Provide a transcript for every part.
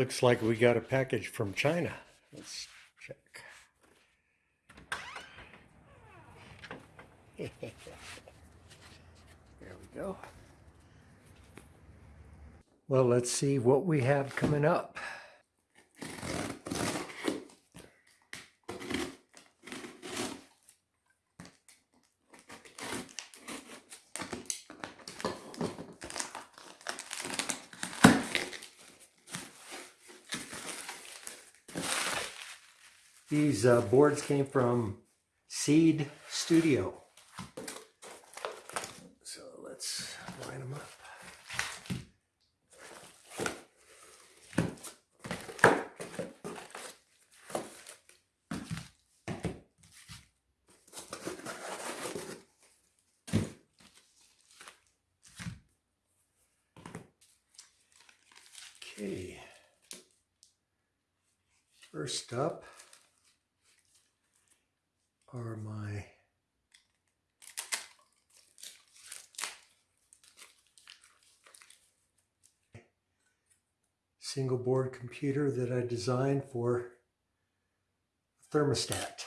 Looks like we got a package from China. Let's check. there we go. Well, let's see what we have coming up. These uh, boards came from Seeed Studio. So let's line them up. Okay. First up are my single board computer that I designed for a thermostat.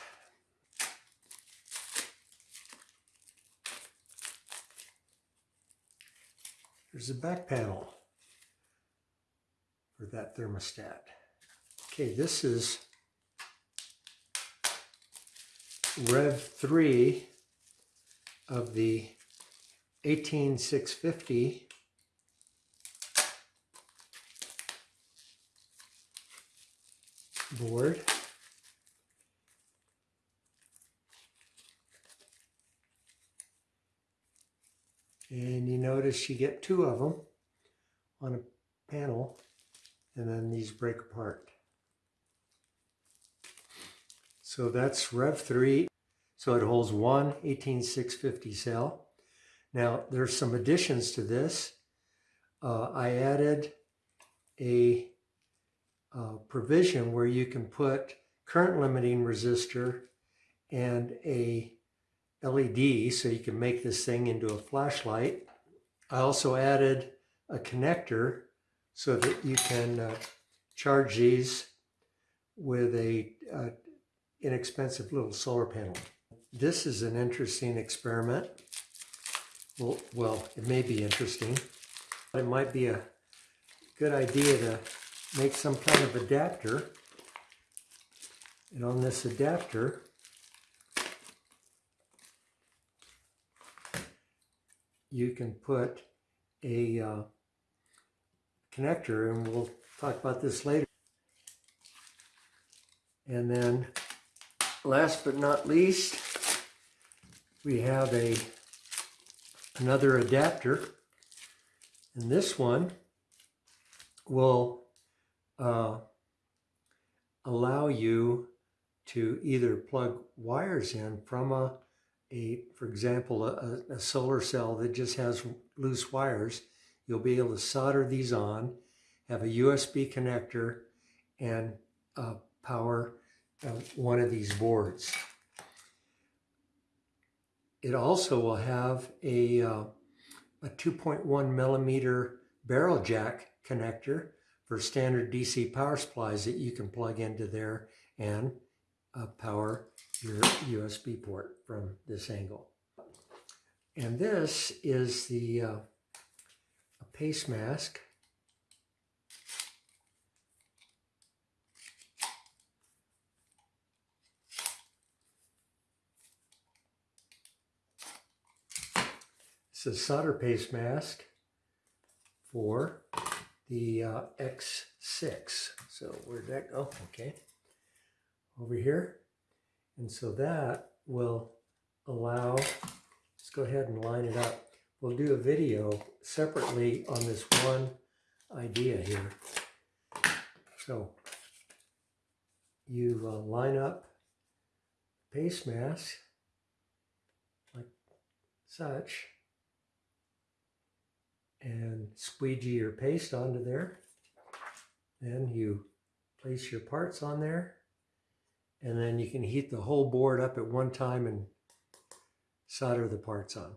There's a back panel for that thermostat. Okay, this is Rev 3 of the 18650 board. And you notice you get two of them on a panel and then these break apart. So that's Rev 3. So it holds one 18650 cell. Now there's some additions to this. Uh, I added a uh, provision where you can put current limiting resistor and a LED so you can make this thing into a flashlight. I also added a connector so that you can uh, charge these with a, a inexpensive little solar panel. This is an interesting experiment. Well, well, it may be interesting. It might be a good idea to make some kind of adapter. And on this adapter, you can put a uh, connector, and we'll talk about this later. And then last but not least, we have a another adapter. And this one will uh, allow you to either plug wires in from a, a for example, a, a solar cell that just has loose wires. You'll be able to solder these on, have a USB connector, and uh, power uh, one of these boards. It also will have a, uh, a 2.1 millimeter barrel jack connector for standard DC power supplies that you can plug into there and uh, power your USB port from this angle. And this is the uh, paste mask It's a solder paste mask for the uh, X6. So where'd that go? Okay. Over here. And so that will allow, let's go ahead and line it up. We'll do a video separately on this one idea here. So you uh, line up paste mask like such squeegee your paste onto there. Then you place your parts on there and then you can heat the whole board up at one time and solder the parts on.